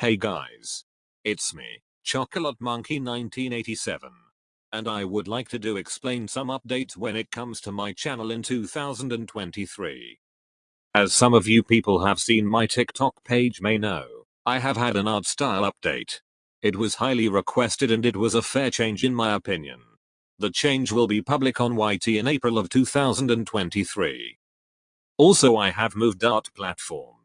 Hey guys. It's me, Chocolate Monkey 1987. And I would like to do explain some updates when it comes to my channel in 2023. As some of you people have seen my TikTok page may know, I have had an art style update. It was highly requested and it was a fair change in my opinion. The change will be public on YT in April of 2023. Also I have moved art platforms.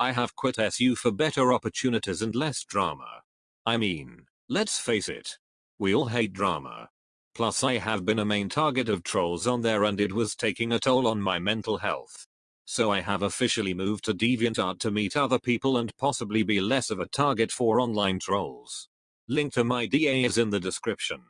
I have quit SU for better opportunities and less drama. I mean, let's face it. We all hate drama. Plus I have been a main target of trolls on there and it was taking a toll on my mental health. So I have officially moved to DeviantArt to meet other people and possibly be less of a target for online trolls. Link to my DA is in the description.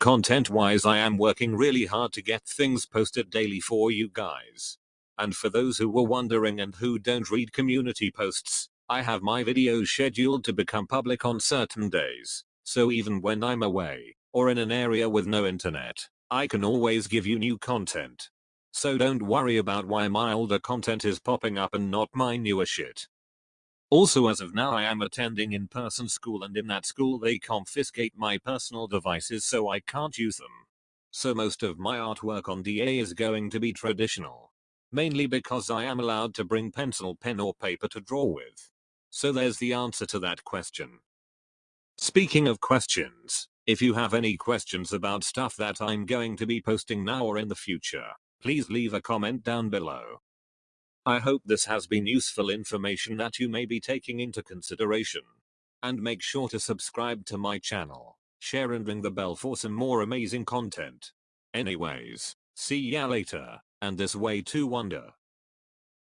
Content wise I am working really hard to get things posted daily for you guys. And for those who were wondering and who don't read community posts, I have my videos scheduled to become public on certain days, so even when I'm away, or in an area with no internet, I can always give you new content. So don't worry about why my older content is popping up and not my newer shit. Also as of now I am attending in-person school and in that school they confiscate my personal devices so I can't use them. So most of my artwork on DA is going to be traditional mainly because I am allowed to bring pencil, pen or paper to draw with. So there's the answer to that question. Speaking of questions, if you have any questions about stuff that I'm going to be posting now or in the future, please leave a comment down below. I hope this has been useful information that you may be taking into consideration. And make sure to subscribe to my channel, share and ring the bell for some more amazing content. Anyways, see ya later. And this way to wonder.